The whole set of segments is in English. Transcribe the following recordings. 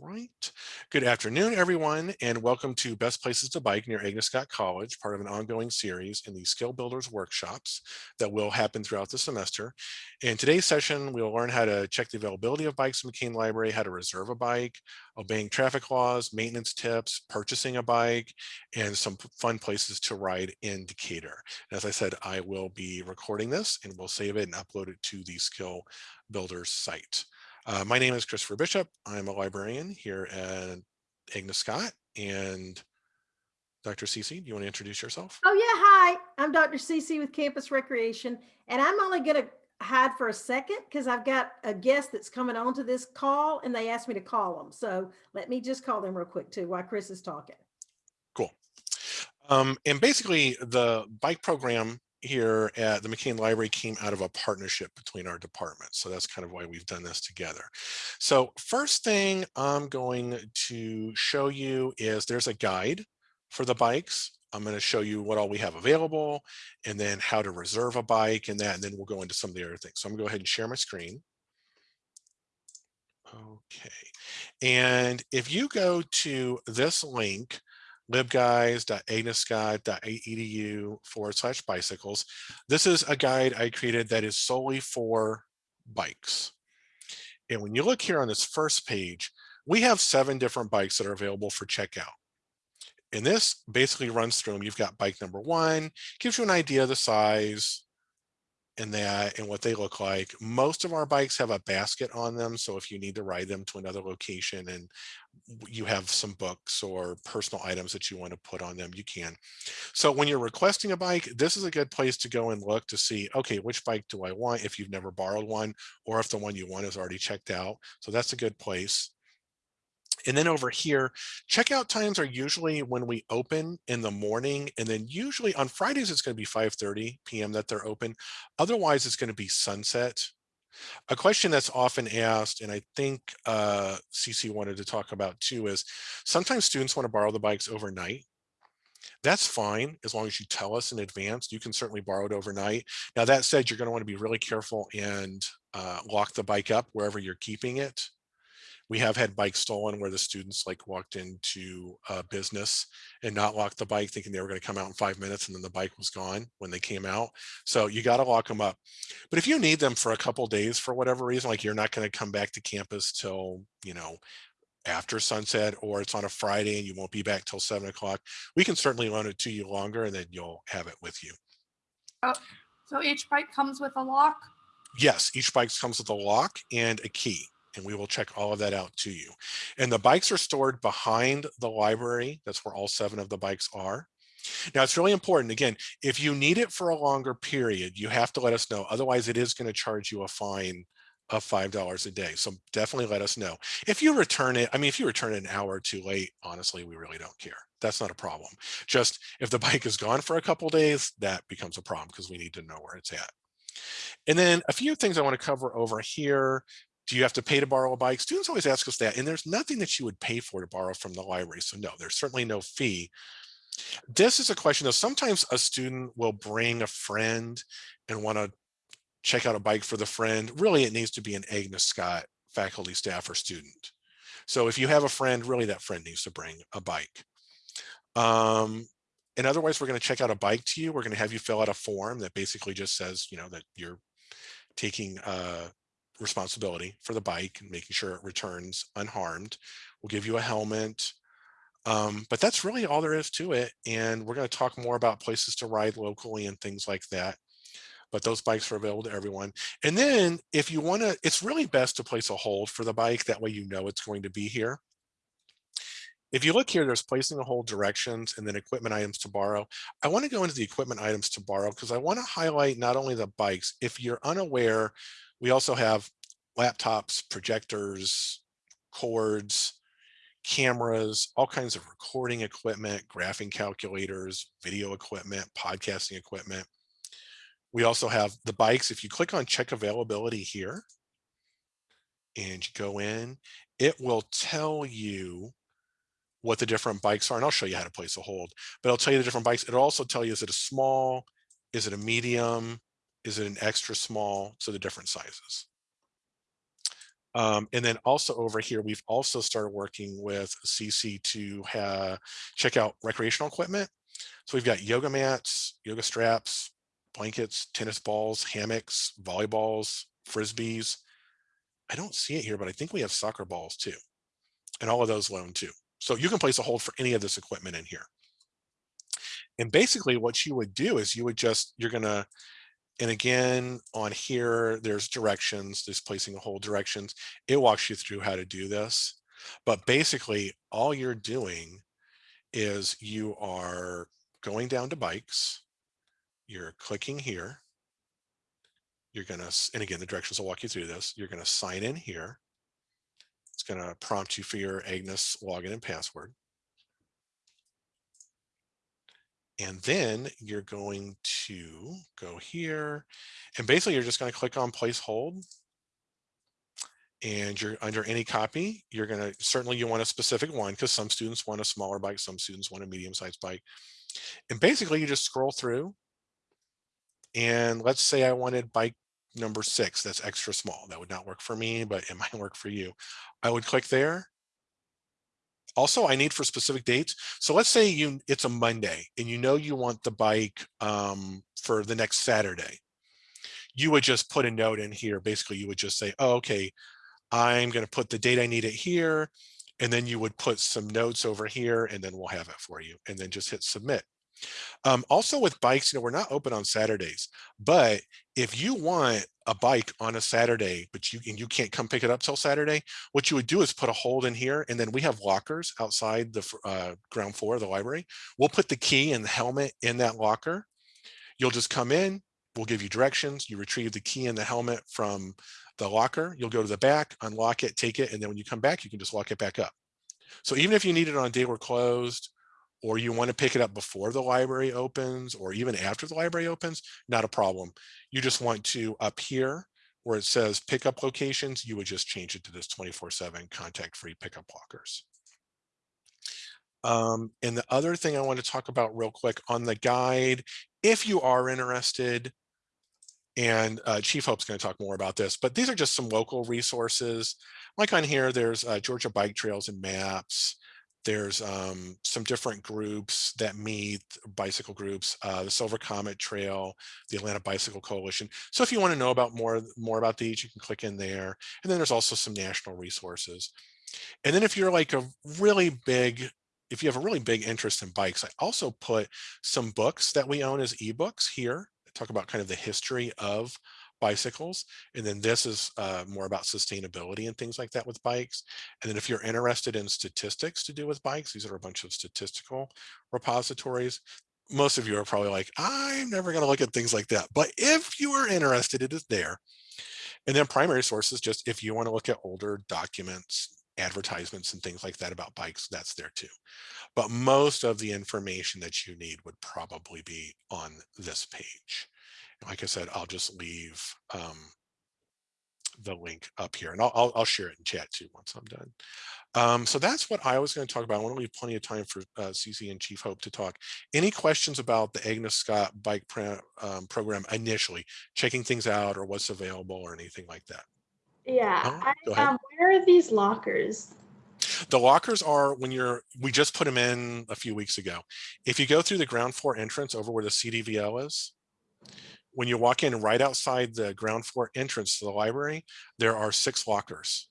right. Good afternoon, everyone, and welcome to Best Places to Bike near Agnes Scott College, part of an ongoing series in the Skill Builders workshops that will happen throughout the semester. In today's session, we'll learn how to check the availability of bikes in McCain Library, how to reserve a bike, obeying traffic laws, maintenance tips, purchasing a bike, and some fun places to ride in Decatur. As I said, I will be recording this and we'll save it and upload it to the Skill Builders site. Uh, my name is Christopher Bishop. I'm a librarian here at Agnes Scott. And Dr. Cece, do you want to introduce yourself? Oh yeah, hi. I'm Dr. Cece with Campus Recreation, and I'm only going to hide for a second because I've got a guest that's coming on to this call, and they asked me to call them. So let me just call them real quick too while Chris is talking. Cool. Um, and basically, the bike program here at the McCain Library came out of a partnership between our departments. So that's kind of why we've done this together. So first thing I'm going to show you is there's a guide for the bikes. I'm going to show you what all we have available and then how to reserve a bike and that, and then we'll go into some of the other things. So I'm gonna go ahead and share my screen. Okay. And if you go to this link, libguides.agnescott.edu forward slash bicycles. This is a guide I created that is solely for bikes. And when you look here on this first page, we have seven different bikes that are available for checkout. And this basically runs through them. You've got bike number one, gives you an idea of the size, and that and what they look like. Most of our bikes have a basket on them. So if you need to ride them to another location and you have some books or personal items that you want to put on them, you can. So when you're requesting a bike, this is a good place to go and look to see, okay, which bike do I want if you've never borrowed one or if the one you want is already checked out. So that's a good place. And then over here, checkout times are usually when we open in the morning. And then usually on Fridays, it's going to be 5.30 p.m. that they're open. Otherwise, it's going to be sunset. A question that's often asked, and I think uh, CC wanted to talk about too, is sometimes students want to borrow the bikes overnight. That's fine as long as you tell us in advance. You can certainly borrow it overnight. Now that said, you're going to want to be really careful and uh, lock the bike up wherever you're keeping it we have had bikes stolen where the students like walked into a business and not locked the bike thinking they were going to come out in five minutes and then the bike was gone when they came out. So you got to lock them up. But if you need them for a couple days for whatever reason, like you're not going to come back to campus till, you know, after sunset or it's on a Friday and you won't be back till seven o'clock, we can certainly loan it to you longer and then you'll have it with you. Oh, so each bike comes with a lock? Yes, each bike comes with a lock and a key and we will check all of that out to you. And the bikes are stored behind the library. That's where all seven of the bikes are. Now it's really important. Again, if you need it for a longer period, you have to let us know. Otherwise, it is going to charge you a fine of $5 a day. So definitely let us know. If you return it, I mean, if you return it an hour or two late, honestly, we really don't care. That's not a problem. Just if the bike is gone for a couple days, that becomes a problem because we need to know where it's at. And then a few things I want to cover over here do you have to pay to borrow a bike? Students always ask us that, and there's nothing that you would pay for to borrow from the library. So no, there's certainly no fee. This is a question though. Sometimes a student will bring a friend and want to check out a bike for the friend. Really, it needs to be an Agnes Scott faculty, staff, or student. So if you have a friend, really that friend needs to bring a bike. Um, and otherwise, we're going to check out a bike to you. We're going to have you fill out a form that basically just says, you know, that you're taking uh, responsibility for the bike and making sure it returns unharmed. We'll give you a helmet. Um, but that's really all there is to it. And we're going to talk more about places to ride locally and things like that. But those bikes are available to everyone. And then if you want to, it's really best to place a hold for the bike. That way you know it's going to be here. If you look here, there's placing a hold directions and then equipment items to borrow. I want to go into the equipment items to borrow because I want to highlight not only the bikes. If you're unaware, we also have laptops, projectors, cords, cameras, all kinds of recording equipment, graphing calculators, video equipment, podcasting equipment. We also have the bikes. If you click on check availability here and you go in, it will tell you what the different bikes are. And I'll show you how to place a hold, but I'll tell you the different bikes. It'll also tell you, is it a small? Is it a medium? Is it an extra small? So the different sizes. Um, and then also over here, we've also started working with CC to check out recreational equipment. So we've got yoga mats, yoga straps, blankets, tennis balls, hammocks, volleyballs, frisbees. I don't see it here, but I think we have soccer balls too. And all of those loan too. So you can place a hold for any of this equipment in here. And basically what you would do is you would just, you're gonna, and again, on here, there's directions, there's placing a hold directions. It walks you through how to do this. But basically all you're doing is you are going down to bikes. You're clicking here. You're gonna, and again, the directions will walk you through this. You're gonna sign in here. It's gonna prompt you for your Agnes login and password. And then you're going to go here and basically you're just going to click on place hold. And you're under any copy, you're going to certainly you want a specific one because some students want a smaller bike, some students want a medium sized bike. And basically you just scroll through. And let's say I wanted bike number six, that's extra small. That would not work for me, but it might work for you. I would click there also I need for specific dates. So let's say you it's a Monday and you know you want the bike um, for the next Saturday. You would just put a note in here. Basically, you would just say, oh, okay, I'm going to put the date I need it here. And then you would put some notes over here and then we'll have it for you and then just hit submit. Um, also with bikes, you know, we're not open on Saturdays, but if you want a bike on a Saturday, but you and you can't come pick it up till Saturday, what you would do is put a hold in here, and then we have lockers outside the uh, ground floor of the library. We'll put the key and the helmet in that locker. You'll just come in, we'll give you directions. You retrieve the key and the helmet from the locker. You'll go to the back, unlock it, take it, and then when you come back, you can just lock it back up. So even if you need it on a day we're closed, or you want to pick it up before the library opens or even after the library opens, not a problem. You just want to up here where it says pickup locations, you would just change it to this 24 seven contact free pickup lockers. Um, and the other thing I want to talk about real quick on the guide, if you are interested, and uh, Chief Hope's going to talk more about this, but these are just some local resources. Like on here, there's uh, Georgia Bike Trails and Maps. There's um, some different groups that meet, bicycle groups, uh, the Silver Comet Trail, the Atlanta Bicycle Coalition. So if you want to know about more, more about these, you can click in there. And then there's also some national resources. And then if you're like a really big, if you have a really big interest in bikes, I also put some books that we own as ebooks here. that Talk about kind of the history of bicycles. And then this is uh, more about sustainability and things like that with bikes. And then if you're interested in statistics to do with bikes, these are a bunch of statistical repositories. Most of you are probably like, I'm never going to look at things like that. But if you are interested, it is there. And then primary sources, just if you want to look at older documents, advertisements and things like that about bikes, that's there too. But most of the information that you need would probably be on this page like I said, I'll just leave um, the link up here and I'll, I'll, I'll share it in chat too once I'm done. Um, so that's what I was going to talk about. I want to leave plenty of time for uh, CC and Chief Hope to talk. Any questions about the Agnes Scott bike um, program initially, checking things out or what's available or anything like that? Yeah, Oh. I, um, where are these lockers? The lockers are when you're, we just put them in a few weeks ago. If you go through the ground floor entrance over where the CDVL is, when you walk in right outside the ground floor entrance to the library, there are six lockers.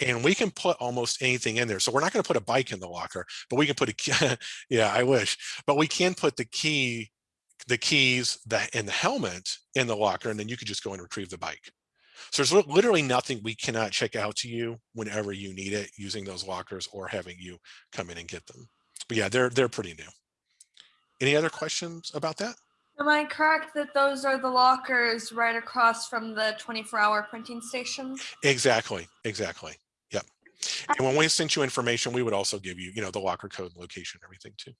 And we can put almost anything in there. So we're not going to put a bike in the locker, but we can put a, yeah, I wish, but we can put the key, the keys, the, and the helmet in the locker, and then you could just go and retrieve the bike. So there's literally nothing we cannot check out to you whenever you need it using those lockers or having you come in and get them. But yeah, they're, they're pretty new. Any other questions about that? Am I correct that those are the lockers right across from the 24 hour printing station? Exactly, exactly. Yep. And when we sent you information, we would also give you, you know, the locker code location, everything too.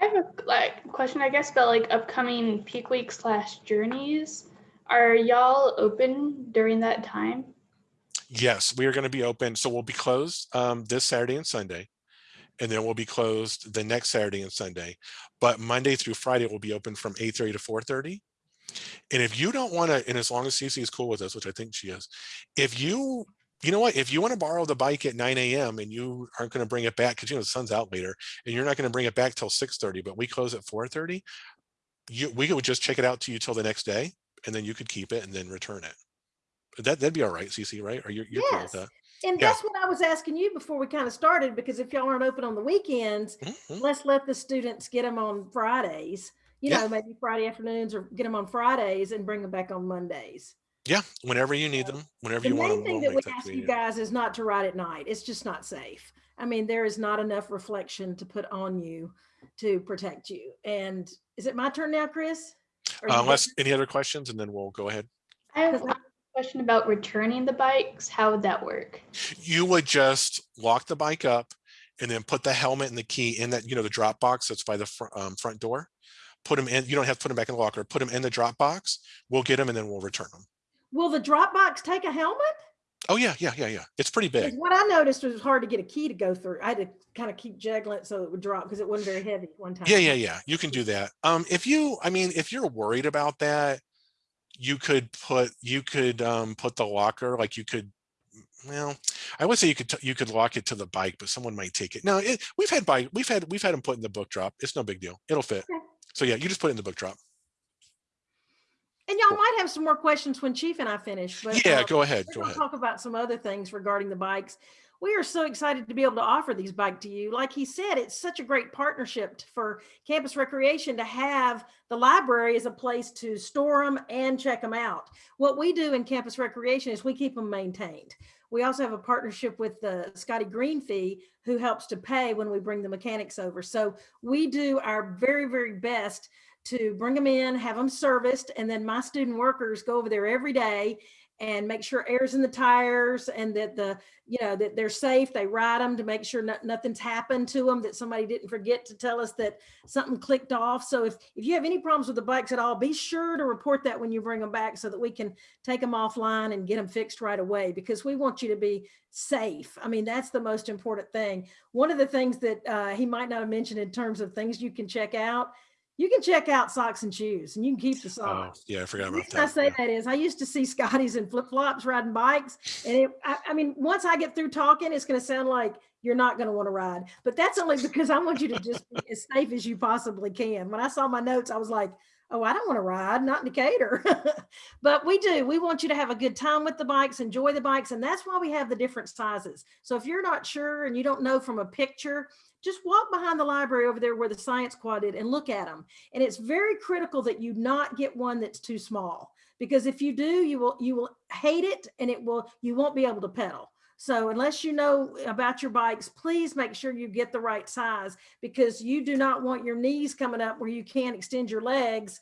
I have a like question, I guess, about like upcoming peak week slash journeys. Are y'all open during that time? Yes, we are going to be open. So we'll be closed um, this Saturday and Sunday. And then we'll be closed the next Saturday and Sunday. But Monday through Friday will be open from 8:30 to 4:30. And if you don't want to, and as long as Cece is cool with us, which I think she is, if you, you know what, if you want to borrow the bike at 9 a.m. and you aren't going to bring it back because you know the sun's out later and you're not going to bring it back till 6:30, but we close at 4:30, you we would just check it out to you till the next day, and then you could keep it and then return it. That that'd be all right, Cece, right? Or you're, you're cool with that? And Yeah. that's what I was asking you before we kind of started, because if y'all aren't open on the weekends, Mhm. let's let the students get them on Fridays. You Yeah. know, maybe Friday afternoons or get them on Fridays and bring them back on Mondays. Yeah, whenever you need them, whenever The you want main them. thing we'll that we that ask you guys is not to ride at night. It's just not safe. I mean, there is not enough reflection to put on you to protect you. And is it my turn now, Chris? Or Uh. Unless any other questions, and then we'll go ahead. I have Because one question about returning the bikes. How would that work? You would just lock the bike up and then put the helmet and the key in that, you know, the drop box that's by the front, um, front door. Put them in, you don't have to put them back in the locker, put them in the drop box. We'll get them and then we'll return them. Will the drop box take a helmet? Oh, yeah, yeah, yeah, yeah. It's pretty big. What I noticed was was hard to get a key to go through. I had to kind of keep juggling it so it would drop because it wasn't very heavy one time. Yeah, yeah, yeah. You can do that. Um, if you, I mean, if you're worried about that, you could put, you could, um, put the locker, like you could, well, I would say you could, you could lock it to the bike, but someone might take it. No, it, we've had bike, we've had, we've had them put in the book drop. It's no big deal. It'll fit. Okay. So yeah, you just put it in the book drop. And y'all might have some more questions when Chief and I finish. But Yeah, uh, go ahead, go ahead. talk about some other things regarding the bikes. We are so excited to be able to offer these bike to you. Like he said, it's such a great partnership for campus recreation to have the library as a place to store them and check them out. What we do in campus recreation is we keep them maintained. We also have a partnership with the Scotty Green Fee, who helps to pay when we bring the mechanics over. So we do our very, very best to bring them in, have them serviced, and then my student workers go over there every day and make sure air's in the tires and that the you know that they're safe they ride them to make sure no- nothing's happened to them that somebody didn't forget to tell us that something clicked off. So if if you have any problems with the bikes at all be sure to report that when you bring them back so that we can take them offline and get them fixed right away because we want you to be safe. I mean that's the most important thing. One of the things that uh, he might not have mentioned in terms of things you can check out you can check out socks and shoes and you can keep the socks. Oh, yeah, I forgot the about reason I say yeah. that is I used to see Scotties in flip flops riding bikes. And it, I, I mean, once I get through talking, it's going to sound like you're not going to want to ride. But that's only because I want you to just be as safe as you possibly can. When I saw my notes, I was like, oh, I don't want to ride, not Decatur. but we do. We want you to have a good time with the bikes, enjoy the bikes. And that's why we have the different sizes. So if you're not sure and you don't know from a picture, just walk behind the library over there where the science quad did and look at them. And it's very critical that you not get one that's too small because if you do, you will you will hate it and it will you won't be able to pedal. So unless you know about your bikes, please make sure you get the right size because you do not want your knees coming up where you can't extend your legs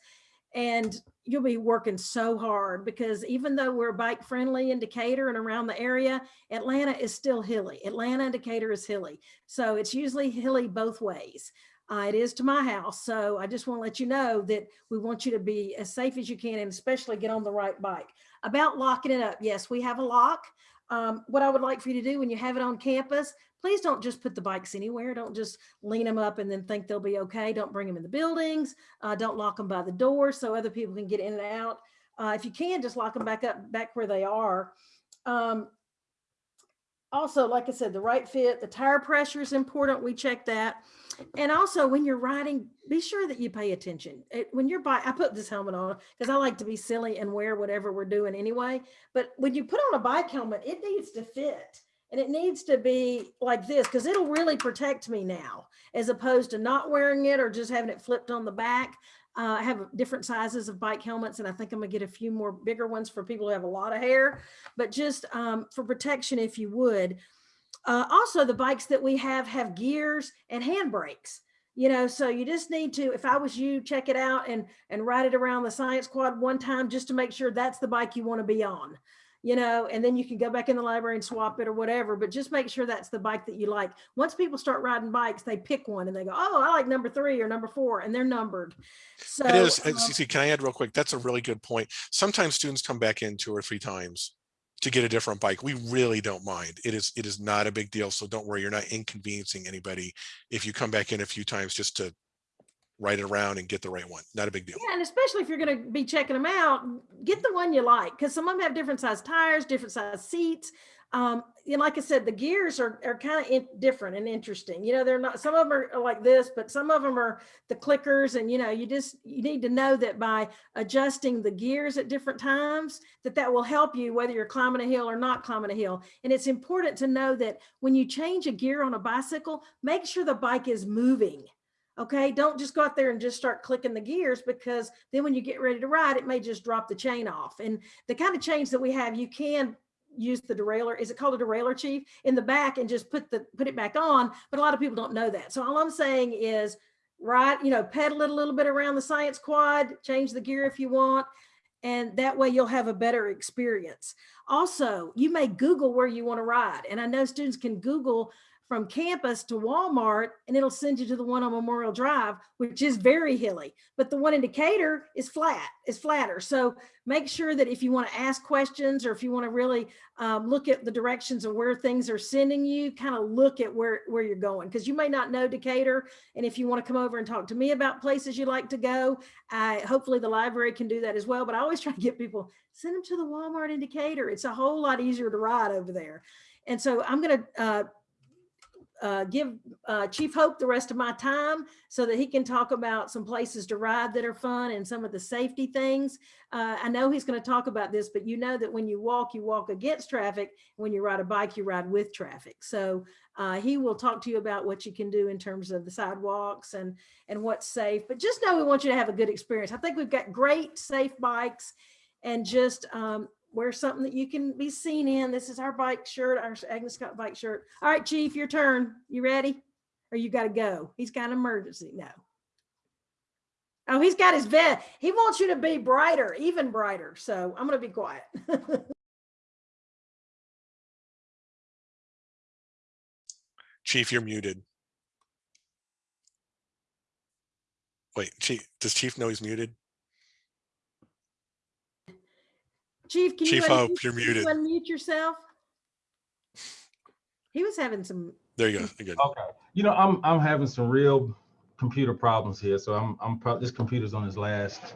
and you'll be working so hard because even though we're bike friendly in Decatur and around the area, Atlanta is still hilly. Atlanta and Decatur is hilly. So it's usually hilly both ways. Uh, it is to my house. So I just want to let you know that we want you to be as safe as you can and especially get on the right bike. About locking it up. Yes, we have a lock. Um, what I would like for you to do when you have it on campus, please don't just put the bikes anywhere. Don't just lean them up and then think they'll be okay. Don't bring them in the buildings. Uh, don't lock them by the door so other people can get in and out. Uh, if you can, just lock them back up, back where they are. Um, also, like I said, the right fit, the tire pressure is important. We check that. And also when you're riding, be sure that you pay attention. It- when you're bike, I put this helmet on because I like to be silly and wear whatever we're doing anyway. But when you put on a bike helmet, it needs to fit and it needs to be like this because it'll really protect me now as opposed to not wearing it or just having it flipped on the back. Uh, I have different sizes of bike helmets and I think I'm gonna get a few more bigger ones for people who have a lot of hair, but just um, for protection, if you would. Uh, also, the bikes that we have have gears and handbrakes. You know, so you just need to, if I was you, check it out and and ride it around the science quad one time just to make sure that's the bike you want to be on. You know, and then you can go back in the library and swap it or whatever, but just make sure that's the bike that you like. Once people start riding bikes, they pick one and they go, "Oh, I like number three or number four, and they're numbered. So It is, um, Cece, can I add real quick? That's a really good point. Sometimes students come back in two or three times to get a different bike. We really don't mind. It is, it is not a big deal. So don't worry, you're not inconveniencing anybody if you come back in a few times just to write it around and get the right one. Not a big deal. Yeah, and especially if you're going to be checking them out, get the one you like because some of them have different size tires, different size seats. Um, and like I said, the gears are, are kind of different and interesting. You know, they're not, some of them are like this, but some of them are the clickers. And, you know, you just, you need to know that by adjusting the gears at different times, that that will help you whether you're climbing a hill or not climbing a hill. And it's important to know that when you change a gear on a bicycle, make sure the bike is moving. Okay, don't just go out there and just start clicking the gears because then when you get ready to ride, it may just drop the chain off. And the kind of chains that we have, you can use the derailleur. Is it called a derailleur, chief? In the back and just put the put it back on. But a lot of people don't know that. So all I'm saying is ride, you know, pedal it a little bit around the science quad, change the gear if you want. And that way you'll have a better experience. Also, you may Google where you want to ride. And I know students can Google from campus to Walmart and it'll send you to the one on Memorial Drive, which is very hilly, but the one in Decatur is flat, is flatter. So make sure that if you want to ask questions or if you want to really um, look at the directions of where things are sending you, kind of look at where, where you're going because you may not know Decatur. And if you want to come over and talk to me about places you like to go, I, hopefully the library can do that as well. But I always try to get people, send them to the Walmart in Decatur. It's a whole lot easier to ride over there. And so I'm going to uh, uh, give uh, Chief Hope the rest of my time so that he can talk about some places to ride that are fun and some of the safety things. Uh, I know he's going to talk about this, but you know that when you walk, you walk against traffic. When you ride a bike, you ride with traffic. So uh, he will talk to you about what you can do in terms of the sidewalks and, and what's safe. But just know we want you to have a good experience. I think we've got great, safe bikes and just um, wear something that you can be seen in. This is our bike shirt, our Agnes Scott bike shirt. All right, Chief, your turn. You ready? Or you got to go? He's got an emergency. No. Oh, he's got his vest. He wants you to be brighter, even brighter. So I'm going to be quiet. Chief, you're muted. Wait, Chief, does Chief know he's muted? Chief, can Chief you Hope, unmute- you're can you muted. unmute yourself? He was having some, There you go. You're good. Okay. You know, I'm I'm having some real computer problems here, so I'm I'm probably this computer's on its last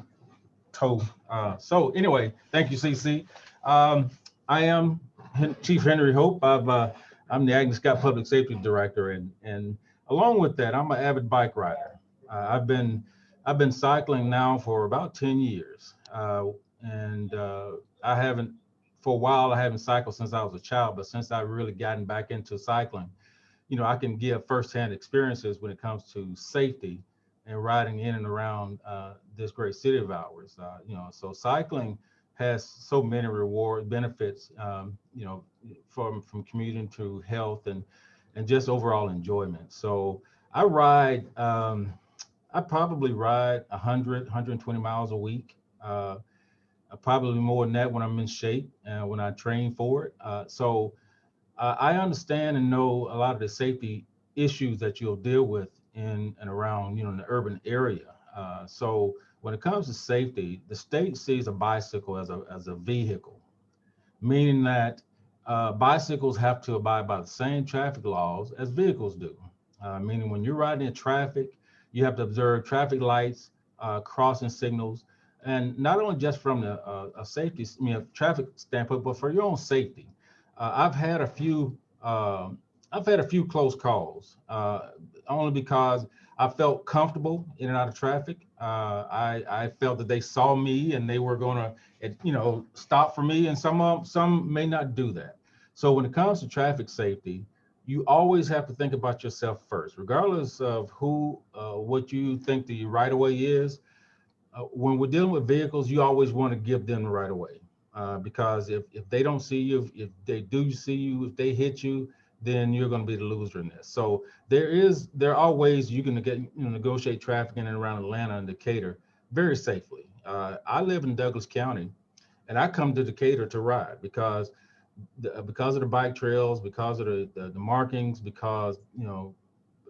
toe. Uh, so anyway, thank you, CC. Um, I am Hen- Chief Henry Hope. I've uh, I'm the Agnes Scott Public Safety Director, and and along with that, I'm an avid bike rider. Uh, I've been I've been cycling now for about 10 years, uh, and uh, I haven't for a while. I haven't cycled since I was a child, but since I've really gotten back into cycling you know, I can give firsthand experiences when it comes to safety and riding in and around uh, this great city of ours. Uh, you know, so cycling has so many reward benefits. Um, you know, from from commuting to health and and just overall enjoyment. So I ride. Um, I probably ride 100, 120 miles a week. Uh, probably more than that when I'm in shape and when I train for it. Uh, so uh, I understand and know a lot of the safety issues that you'll deal with in and around, you know, in the urban area. Uh, so when it comes to safety, the state sees a bicycle as a as a vehicle, meaning that uh, bicycles have to abide by the same traffic laws as vehicles do. Uh, meaning when you're riding in traffic, you have to observe traffic lights, uh, crossing signals, and not only just from the uh, a safety, I mean, traffic standpoint, but for your own safety. Uh, I've had a few. um I've had a few close calls, uh, only because I felt comfortable in and out of traffic. Uh, I, I felt that they saw me and they were going to, you know, stop for me, and some some may not do that. So when it comes to traffic safety, you always have to think about yourself first, regardless of who, uh, what you think the right of way is. Uh, when we're dealing with vehicles, you always want to give them the right of way uh, because if, if they don't see you, if, if they do see you, if they hit you, then you're going to be the loser in this. So there is there are ways you can get you know, negotiate traffic in and around Atlanta and Decatur very safely. Uh, I live in Douglas County, and I come to Decatur to ride because the, because of the bike trails, because of the the, the markings, because you know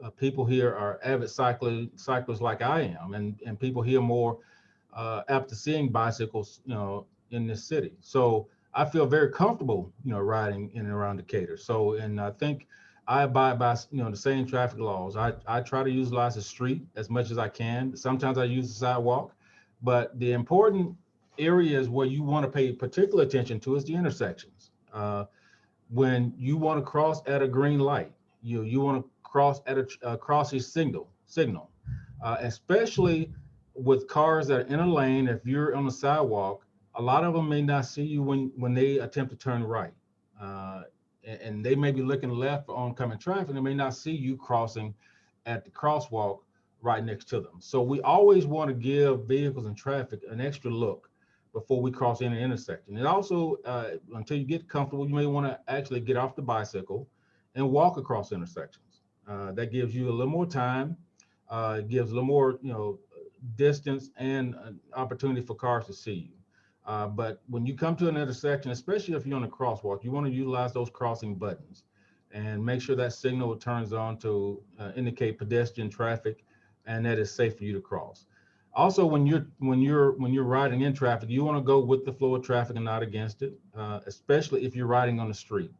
uh, people here are avid cyclists cyclists like I am, and and people here more uh, after seeing bicycles, you know, in this city. So I feel very comfortable, you know, riding in and around Decatur. So, and I think I abide by, you know, the same traffic laws. I, I try to utilize the street as much as I can. Sometimes I use the sidewalk, but the important areas where you want to pay particular attention to is the intersections. Uh, when you want to cross at a green light, you you want to cross at a uh, crossing signal signal, uh, especially with cars that are in a lane. If you're on the sidewalk, a lot of them may not see you when when they attempt to turn right, uh, and, and they may be looking left for oncoming traffic. They may not see you crossing at the crosswalk right next to them. So we always want to give vehicles and traffic an extra look before we cross any intersection. And also, uh, until you get comfortable, you may want to actually get off the bicycle and walk across intersections. Uh, that gives you a little more time, uh, gives a little more, you know, distance and an opportunity for cars to see you. Uh, but when you come to an intersection, especially if you're on a crosswalk, you want to utilize those crossing buttons and make sure that signal turns on to uh, indicate pedestrian traffic and that it's safe for you to cross. Also, when you're when you're when you're riding in traffic, you want to go with the flow of traffic and not against it, uh, especially if you're riding on the street.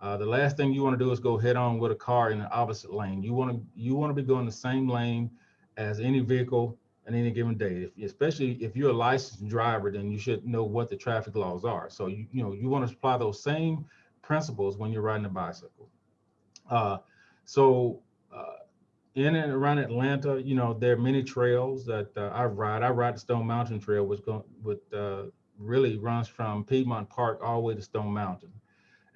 Uh, the last thing you want to do is go head on with a car in the opposite lane. You want to you want to be going the same lane as any vehicle on any given day. If, especially if you're a licensed driver, then you should know what the traffic laws are. So you you know you want to apply those same principles when you're riding a bicycle. Uh, so uh, in and around Atlanta, you know, there are many trails that uh, I ride. I ride the Stone Mountain Trail, which go, with, uh, really runs from Piedmont Park all the way to Stone Mountain.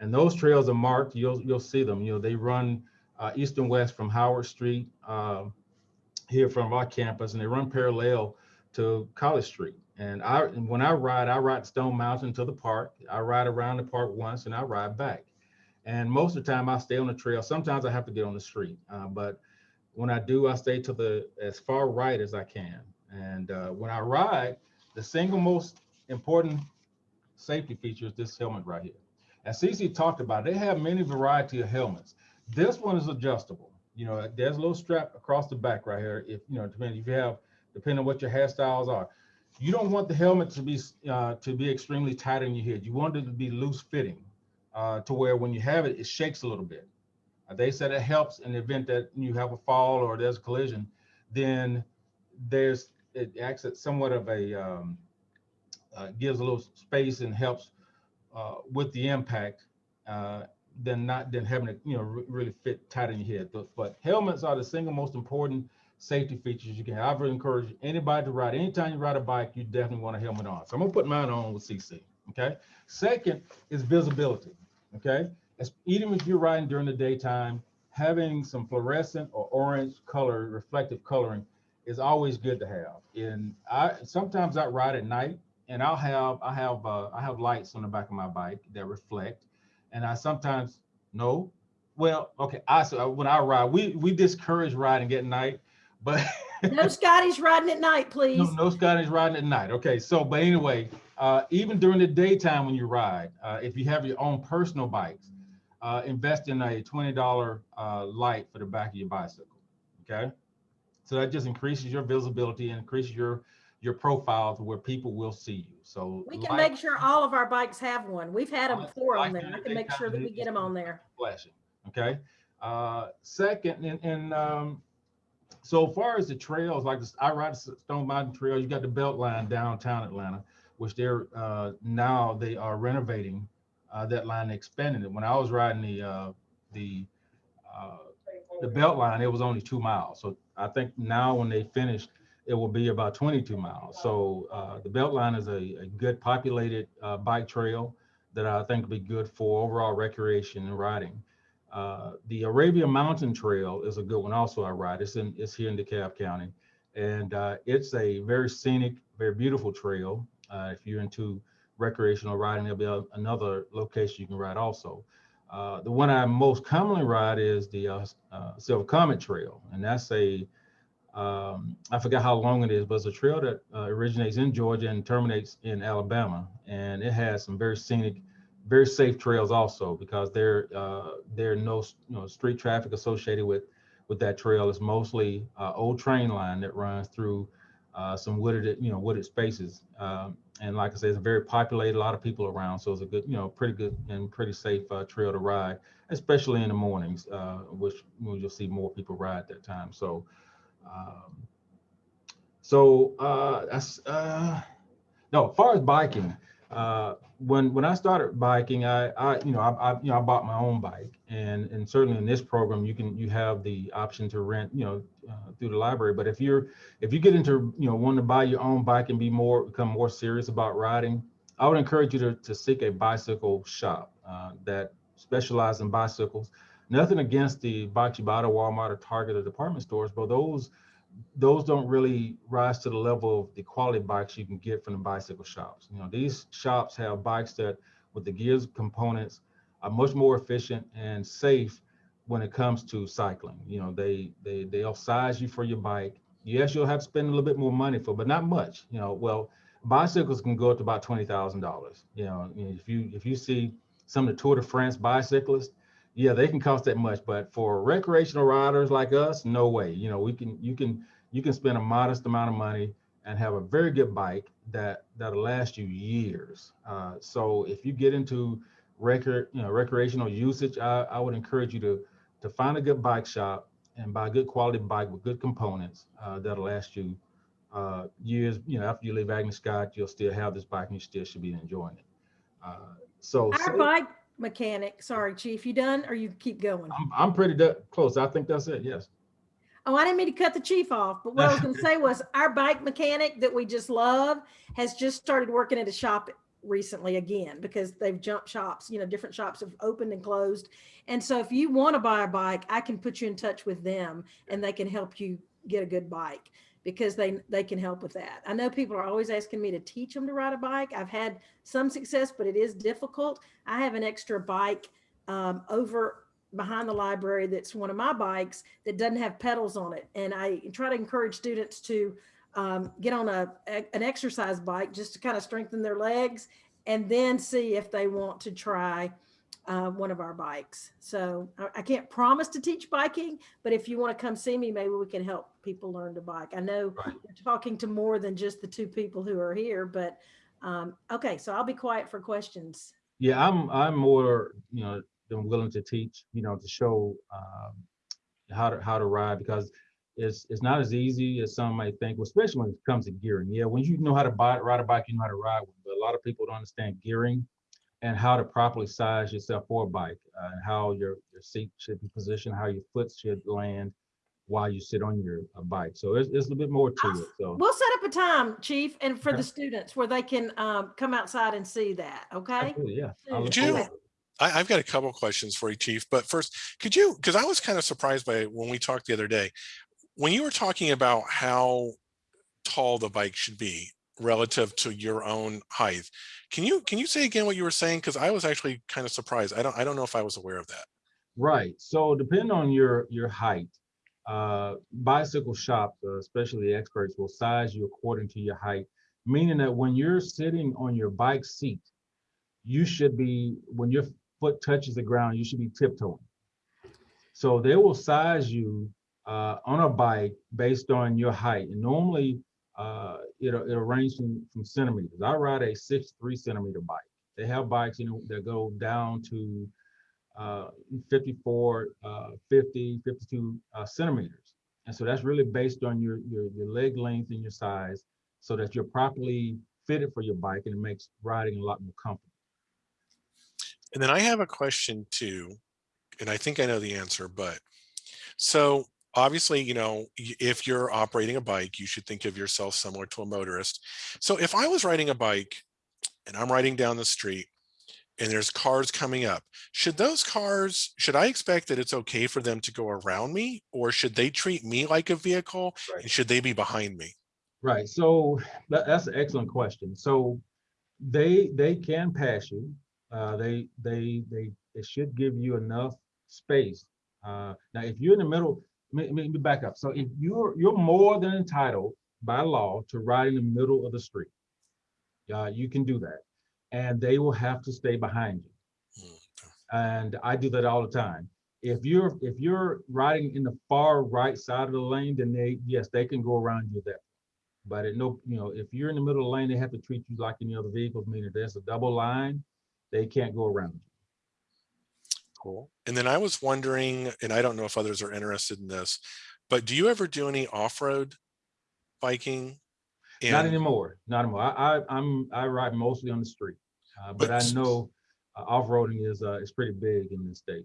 And those trails are marked. You'll you'll see them. You know, they run uh, east and west from Howard Street uh, here from our campus, and they run parallel to College Street. And I, when I ride, I ride Stone Mountain to the park. I ride around the park once, and I ride back. And most of the time, I stay on the trail. Sometimes I have to get on the street, uh, but when I do, I stay to the as far right as I can. And uh, when I ride, the single most important safety feature is this helmet right here. As CC talked about, they have many variety of helmets. This one is adjustable. You know, there's a little strap across the back right here. If you know, depending if you have, depending on what your hairstyles are, you don't want the helmet to be uh, to be extremely tight on your head. You want it to be loose fitting, uh, to where when you have it, it shakes a little bit. Uh, they said it helps in the event that you have a fall or there's a collision, then there's it acts as somewhat of a um, uh, gives a little space and helps uh, with the impact uh, than not than having it you know re- really fit tight in your head. But, but helmets are the single most important safety features you can have. I would encourage anybody to ride. Anytime you ride a bike, you definitely want a helmet on. So I'm gonna put mine on with CC. Okay. Second is visibility. Okay as, even if you're riding during the daytime, having some fluorescent or orange color, reflective coloring is always good to have. And I sometimes I ride at night and I'll have I have uh, I have lights on the back of my bike that reflect, and I sometimes no, well okay I so when I ride we we discourage riding at night, but No Scotty's riding at night, please. no, no Scotties riding at night. Okay, so but anyway, uh, even during the daytime when you ride, uh, if you have your own personal bikes, uh, invest in a $20 uh, light for the back of your bicycle. Okay. So that just increases your visibility and increases your your profile to where people will see you. So We can light- make sure all of our bikes have one. We've had them before on there. I can make sure that we get them on there. flashing. Okay. Uh, second, and, and um, so far as the trails, like this, I ride the Stone Mountain Trail. You got the Belt Line downtown Atlanta, which they're uh, now they are renovating uh, that line, expanding it. When I was riding the uh, the uh, the Belt Line, it was only two miles. So I think now when they finish, it will be about 22 miles. So uh, the Belt Line is a, a good populated uh, bike trail that I think will be good for overall recreation and riding. Uh, the Arabia Mountain Trail is a good one. Also, I ride. It's in it's here in DeKalb County, and uh, it's a very scenic, very beautiful trail. Uh, if you're into recreational riding, there'll be a, another location you can ride also. Uh, the one I most commonly ride is the Silver Comet Trail, and that's a um, I forgot how long it is, but it's a trail that uh, originates in Georgia and terminates in Alabama, and it has some very scenic, very safe trails also because there uh, there are no you know street traffic associated with with that trail. It's mostly uh, old train line that runs through uh, some wooded, you know, wooded spaces. Um, and like I said, it's very populated, a lot of people around. So it's a good, you know, pretty good and pretty safe uh, trail to ride, especially in the mornings, uh, which which you'll see more people ride that time. So, um, so uh, that's, uh, no, as far as biking, uh, when when I started biking, I, I you know I, I you know I bought my own bike, and and certainly in this program you can you have the option to rent you know uh, through the library. But if you're if you get into you know wanting to buy your own bike and be more become more serious about riding, I would encourage you to to seek a bicycle shop uh, that specializes in bicycles. Nothing against the you Walmart or Target or department stores, but those those don't really rise to the level of the quality bikes you can get from the bicycle shops. You know, these shops have bikes that with the gears components are much more efficient and safe when it comes to cycling. You know, they they they'll size you for your bike. Yes, you'll have to spend a little bit more money for, but not much. You know, well, bicycles can go up to about twenty thousand dollars. You know, if you if you see some of the Tour de France bicyclists, yeah, they can cost that much, but for recreational riders like us, no way. You know, we can you can you can spend a modest amount of money and have a very good bike that that'll last you years. Uh, so if you get into record, you know, recreational usage, I, I would encourage you to to find a good bike shop and buy a good quality bike with good components uh, that'll last you uh, years. You know, after you leave Agnes Scott, you'll still have this bike and you still should be enjoying it. Uh, so, Our so- bike mechanic, sorry, chief, you done or you keep going? I'm, I'm pretty close. I think that's it. Yes. Oh, I didn't mean to cut the chief off, but what I was gonna say was our bike mechanic that we just love has just started working at a shop recently again because they've jumped shops, you know, different shops have opened and closed. And so if you want to buy a bike, I can put you in touch with them and they can help you get a good bike because they they can help with that. I know people are always asking me to teach them to ride a bike. I've had some success, but it is difficult. I have an extra bike um, over behind the library that's one of my bikes that doesn't have pedals on it. And I try to encourage students to um, get on a, a- an exercise bike just to kind of strengthen their legs and then see if they want to try uh, one of our bikes. So I, I can't promise to teach biking, but if you want to come see me, maybe we can help people learn to bike. I know Right. you're talking to more than just the two people who are here, but um, okay, so I'll be quiet for questions. Yeah, I'm I'm more you know than willing to teach. You know, to show um, how to how to ride because it's it's not as easy as some might think. Well, especially when it comes to gearing. Yeah, when you know how to buy, ride a bike, you know how to ride one. But a lot of people don't understand gearing and how to properly size yourself for a bike uh, and how your your seat should be positioned, how your foot should land while you sit on your uh, bike. So there's, there's a little bit more to it. So We'll set up a time, chief, and for Okay. the students where they can um, come outside and see that, okay? absolutely, yeah. I look Could you- forward to it. I, I've got a couple questions for you, Chief. But first, could you, because I was kind of surprised by when we talked the other day, when you were talking about how tall the bike should be relative to your own height, can you can you say again what you were saying? Because I was actually kind of surprised. I don't I don't know if I was aware of that. Right. So depending on your your height, uh, bicycle shops, uh, especially experts, will size you according to your height, meaning that when you're sitting on your bike seat, you should be when your foot touches the ground, you should be tiptoeing. So they will size you uh, on a bike based on your height, and normally uh, it'll it'll range from, from centimeters. I ride a six three centimeter bike. They have bikes, you know, that go down to uh, 54, uh, 50, 52 uh, centimeters. And so that's really based on your, your, your leg length and your size so that you're properly fitted for your bike and it makes riding a lot more comfortable. And then I have a question too, and I think I know the answer, but so obviously, you know, if you're operating a bike, you should think of yourself similar to a motorist. So if I was riding a bike and I'm riding down the street and there's cars coming up, should those cars, should I expect that it's okay for them to go around me or should they treat me like a vehicle Right. and should they be behind me? Right. So that, that's an excellent question. So they they can pass you. Uh, they they they they should give you enough space. Uh, now, if you're in the middle, let me, back up. So if you're you're more than entitled by law to ride in the middle of the street, uh, you can do that, and they will have to stay behind you. And I do that all the time. If you're if you're riding in the far right side of the lane, then they yes they can go around you there. But at no, you know, if you're in the middle of the lane, they have to treat you like any other vehicles, meaning there's a double line, they can't go around. you. Cool. And then I was wondering, and I don't know if others are interested in this, but do you ever do any off-road biking? Not anymore, not anymore. I, I, I'm, I ride mostly on the street. Uh, but I know uh, off-roading is, uh, is pretty big in this state.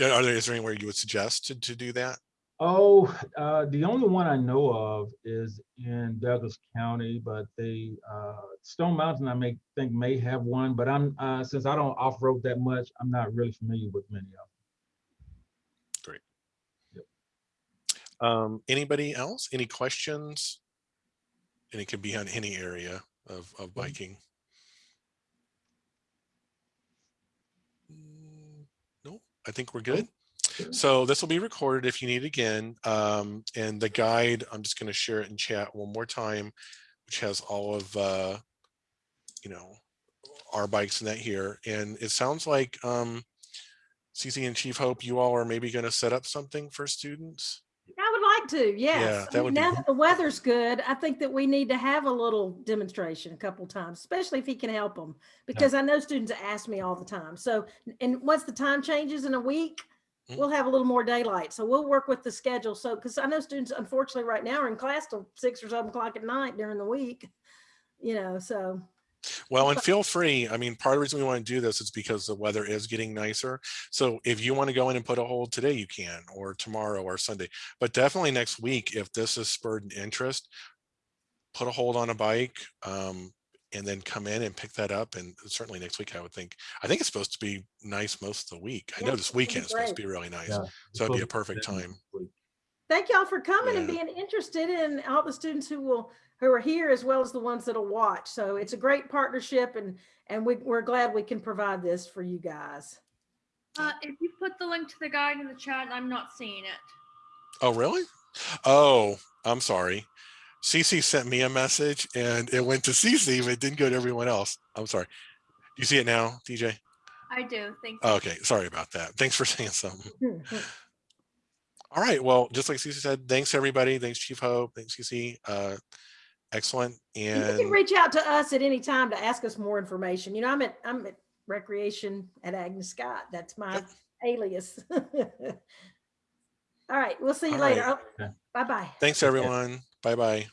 Are there, is there anywhere you would suggest to, to do that? Oh, uh, the only one I know of is in Douglas County, but they, uh, Stone Mountain, I may think may have one, but I'm, uh, since I don't off-road that much, I'm not really familiar with many of them. Great. Yep. Um, anybody else? Any questions? And it could be on any area of, of biking. Mm, No, I think we're good. So this will be recorded if you need again. Um, and the guide, I'm just going to share it in chat one more time, which has all of, uh, you know, our bikes and that here. And it sounds like, um, CC and Chief Hope, you all are maybe going to set up something for students. I would like to, yes. I that mean, would be Now good. that the weather's good, I think that we need to have a little demonstration a couple times, especially if he can help them. Because I know students ask me all the time. So, and once the time changes in a week. We'll have a little more daylight. So we'll work with the schedule. So, because I know students unfortunately right now are in class till six or seven o'clock at night during the week. You know, so Well, and feel free. I mean, part of the reason we want to do this is because the weather is getting nicer. So if you want to go in and put a hold today, you can, or tomorrow or Sunday. But definitely next week, if this is spurred an interest, put a hold on a bike um, and then come in and pick that up. And certainly next week, I would think, I think it's supposed to be nice most of the week. I Yeah, know this weekend is supposed to be really nice. Yeah. So it'd be a perfect time. thank y'all for coming and being interested in all the students who will, who are here as well as the ones that'll watch. So it's a great partnership and, and we, we're glad we can provide this for you guys. Uh, if you put the link to the guide in the chat, I'm not seeing it. Oh, really? Oh, I'm sorry. CC sent me a message and it went to CC, but it didn't go to everyone else. I'm sorry. Do you see it now, DJ? I do. Thank you. Okay, sorry about that. Thanks for saying something. All right, well, just like CC said, thanks everybody. Thanks Chief Hope. Thanks CC. Uh, excellent. And You can reach out to us at any time to ask us more information. You know, I'm at, I'm at recreation at Agnes Scott. That's my Yep. alias. All right, we'll see you All later. right. Oh, Bye-bye. thanks everyone. Bye bye.